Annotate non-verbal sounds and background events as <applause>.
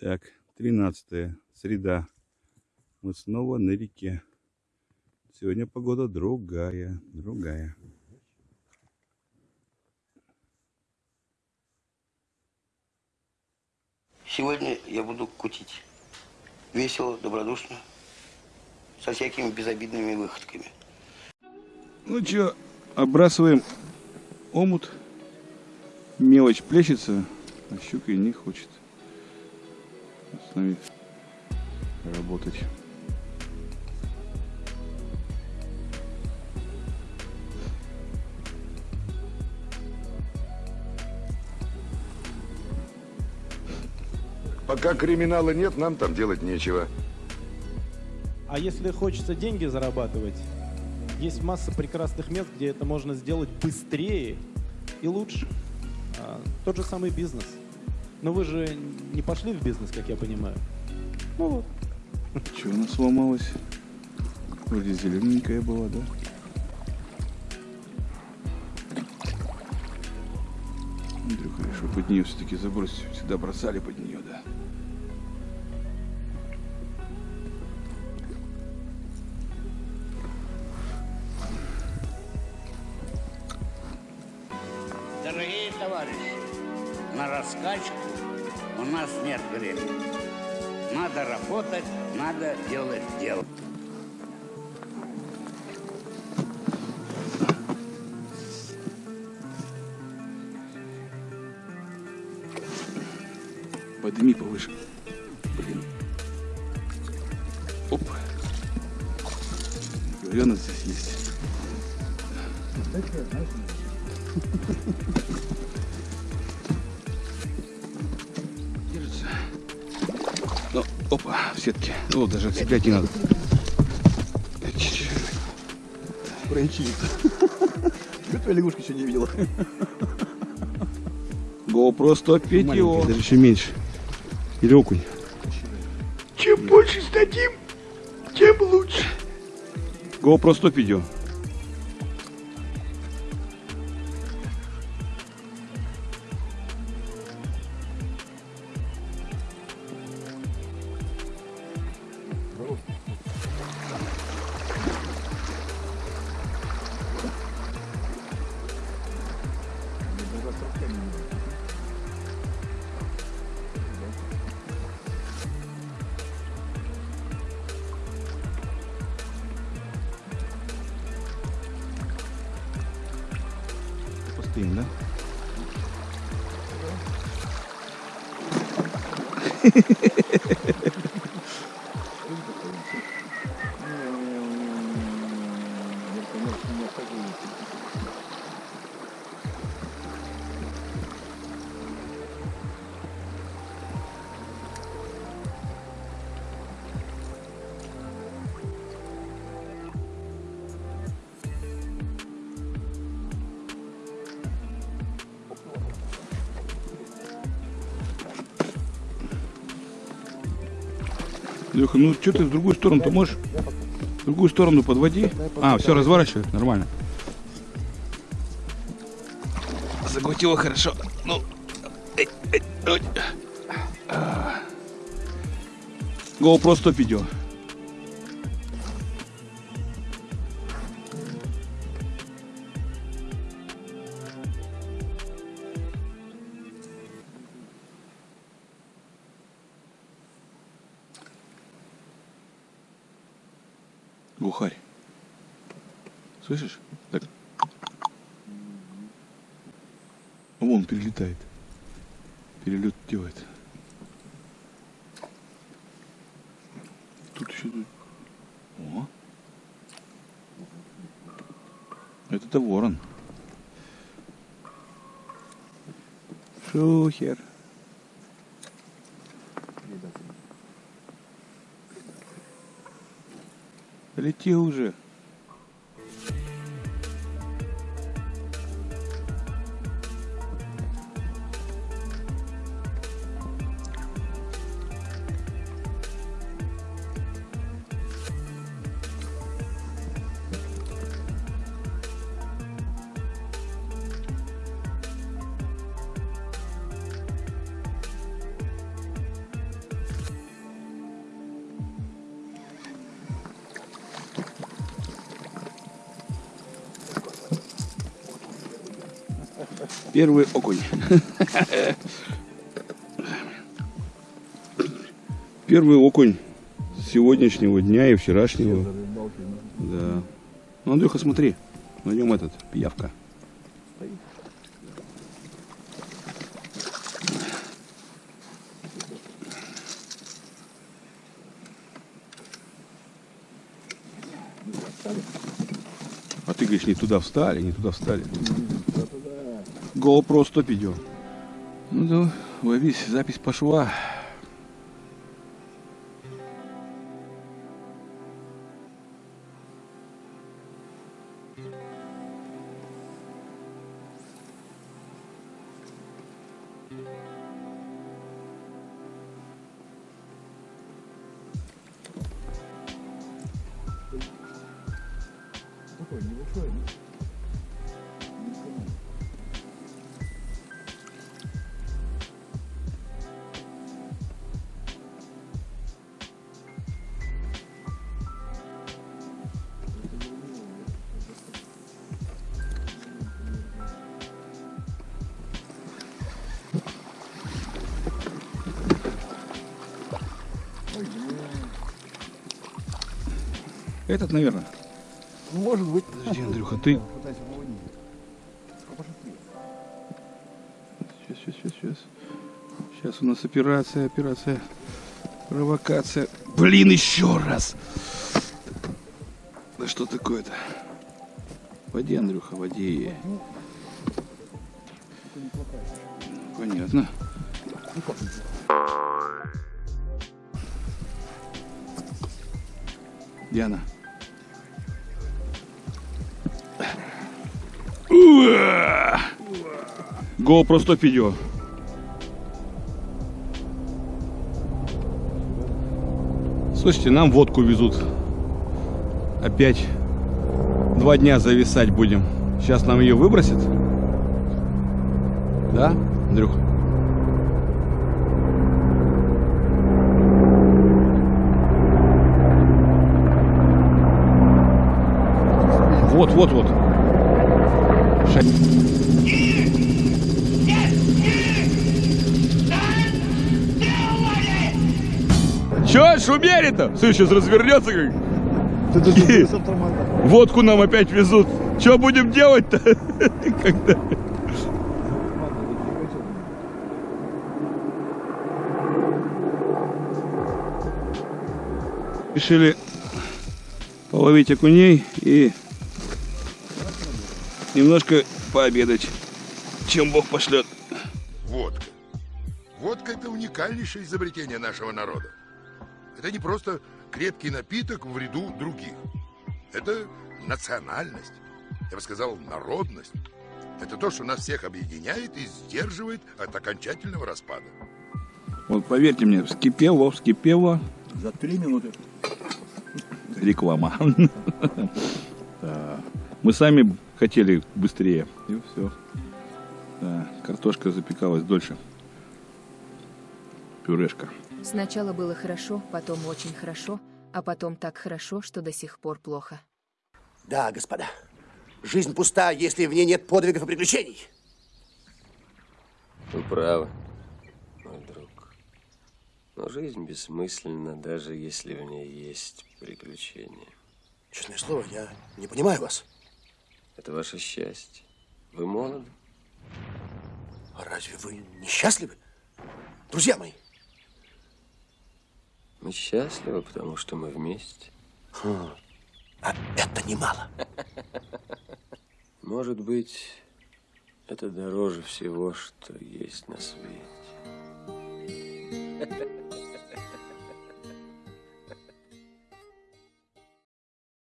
Так, 13 среда. Мы снова на реке. Сегодня погода другая, другая. Сегодня я буду кутить. Весело, добродушно, со всякими безобидными выходками. Ну что, отбрасываем омут. Мелочь плещется, а щука и не хочет с нами работать. Пока криминала нет, нам там делать нечего. А если хочется деньги зарабатывать, есть масса прекрасных мест, где это можно сделать быстрее и лучше. А, тот же самый бизнес. Но вы же не пошли в бизнес, как я понимаю. Ну вот. Что у нас сломалось? Вроде зелененькая была, да? Андрюха решил под нее все-таки забросить. Всегда бросали под нее, да. Нас нет времени. Надо работать, надо делать дело. Подними повыше. Блин. Оп. Она здесь есть. Держится. Опа, в сетке. О, даже отцеплять не надо. Проячили. Чего твоя лягушка еще не видела? GoPro 105 его. Даже еще меньше. Или окунь. Чем больше сдадим, тем лучше. GoPro 100 видео. Постоим, да? <laughs> Леха, ну что ты в другую сторону-то можешь? В другую сторону подводи. А, все, разворачивай, нормально. Закрутила хорошо. Ну. GoPro 100 видео. Глухарь. Слышишь? Так. Вон перелетает. Перелет делает. Тут еще тут. О. Это-то ворон. Шухер. Лети уже. Первый окунь. Первый окунь сегодняшнего дня и вчерашнего. Да. Ну, Андрюха, смотри. На нем этот, пиявка. А ты говоришь, не туда встали, не туда встали. GoPro 100 идет. Ну да, ловись, запись пошла. Такой небольшой. Этот, наверное. Ну, может быть. Подожди, Андрюха, ты... А. Сейчас, сейчас, сейчас, сейчас. Сейчас у нас операция, операция. Провокация. Блин, еще раз. Да что такое-то? Води, Андрюха, води. Понятно. Диана. GoPro 100 видео. Слушайте, нам водку везут. Опять два дня зависать будем. Сейчас нам ее выбросят. Да, Андрюха? Вот, вот, вот. Ша- Че шумели-то? Слушай, сейчас развернется как. Ты даже с автомата. Водку нам опять везут. Что будем делать-то? <laughs> Когда? Решили половить окуней и немножко пообедать, чем Бог пошлет. Водка. Водка – это уникальнейшее изобретение нашего народа. Это не просто крепкий напиток в ряду других. Это национальность. Я бы сказал, народность. Это то, что нас всех объединяет и сдерживает от окончательного распада. Вот поверьте мне, вскипело, вскипело, За три минуты. реклама. <laughs> Мы сами хотели быстрее. И все. Да, картошка запекалась дольше. Пюрешка. Сначала было хорошо, потом очень хорошо, а потом так хорошо, что до сих пор плохо. Да, господа. Жизнь пуста, если в ней нет подвигов и приключений. Вы правы, мой друг. Но жизнь бессмысленна, даже если в ней есть приключения. Честное слово, я не понимаю вас. Это ваше счастье. Вы молоды. А разве вы несчастливы? Друзья мои, Мы счастливы, потому что мы вместе. а это немало. <laughs> Может быть, это дороже всего, что есть на свете. <laughs>